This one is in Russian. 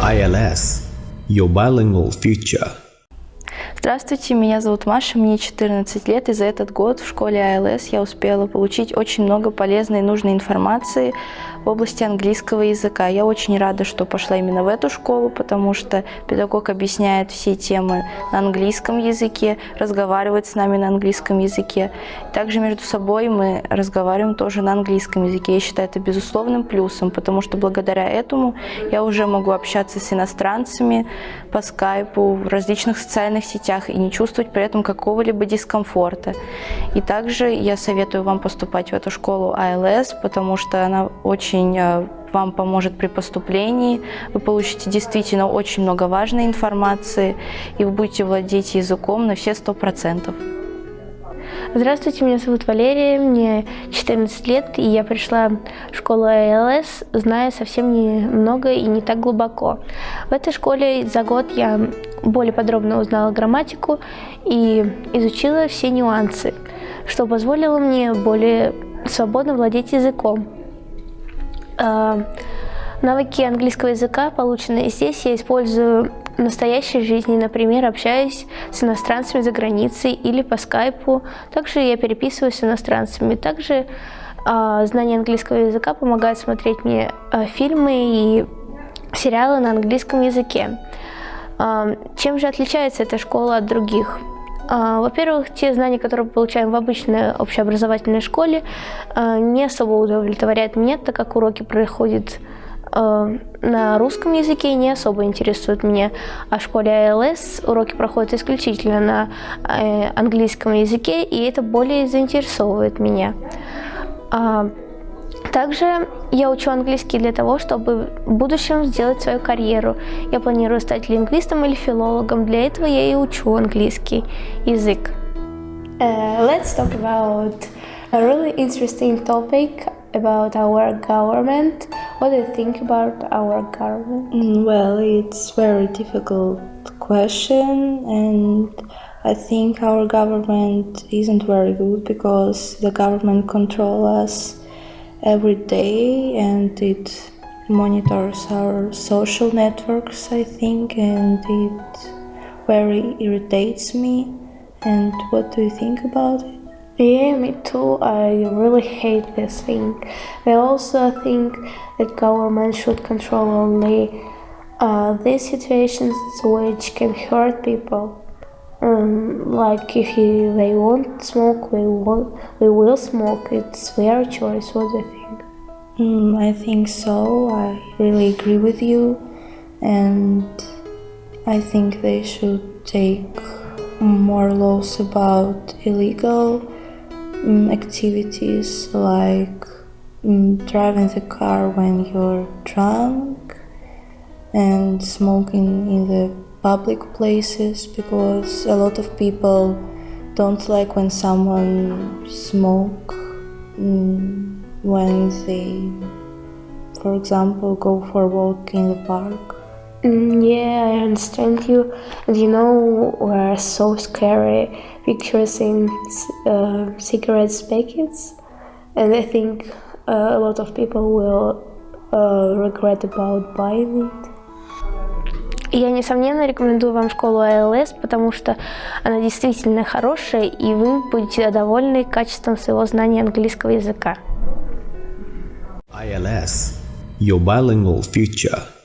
ILS – Your Bilingual Future. Здравствуйте, меня зовут Маша, мне 14 лет, и за этот год в школе АЛС я успела получить очень много полезной и нужной информации в области английского языка. Я очень рада, что пошла именно в эту школу, потому что педагог объясняет все темы на английском языке, разговаривает с нами на английском языке. Также между собой мы разговариваем тоже на английском языке. Я считаю это безусловным плюсом, потому что благодаря этому я уже могу общаться с иностранцами по скайпу, в различных социальных сетях, и не чувствовать при этом какого-либо дискомфорта. И также я советую вам поступать в эту школу АЛС, потому что она очень э, вам поможет при поступлении. Вы получите действительно очень много важной информации, и вы будете владеть языком на все сто процентов. Здравствуйте, меня зовут Валерия, мне 14 лет, и я пришла в школу АЛС, зная совсем немного и не так глубоко. В этой школе за год я более подробно узнала грамматику и изучила все нюансы, что позволило мне более свободно владеть языком. А, навыки английского языка, полученные здесь, я использую в настоящей жизни, например, общаюсь с иностранцами за границей или по скайпу. Также я переписываюсь с иностранцами. Также э, знание английского языка помогает смотреть мне э, фильмы и сериалы на английском языке. Э, чем же отличается эта школа от других? Во-первых, те знания, которые мы получаем в обычной общеобразовательной школе, не особо удовлетворяют меня, так как уроки проходят Э, на русском языке не особо интересует меня, а в школе АЛС уроки проходят исключительно на э, английском языке, и это более заинтересовывает меня. А, также я учу английский для того, чтобы в будущем сделать свою карьеру. Я планирую стать лингвистом или филологом. Для этого я и учу английский язык. Uh, let's talk about a really interesting topic about our government. What do you think about our government? Mm, well, it's very difficult question and I think our government isn't very good because the government control us every day and it monitors our social networks I think and it very irritates me and what do you think about it? Yeah, me too. I really hate this thing. I also think that government should control only uh, these situations which can hurt people. Um, like if you, they won't smoke, we will, we will smoke. It's their choice. What do you think? Mm, I think so. I really agree with you, and I think they should take more laws about illegal um, activities like um, driving the car when you're drunk and smoking in the public places because a lot of people don't like when someone smoke um, when they for example go for a walk in the park Mm, yeah, I understand you. And you know, we're so scary pictures in uh, cigarettes packets, and I think uh, a lot of people will uh, regret about buying it. Я, несомненно, рекомендую вам школу АЛС, потому что она действительно хорошая, и вы будете довольны качеством своего знания английского языка. ILS – Your Bilingual Future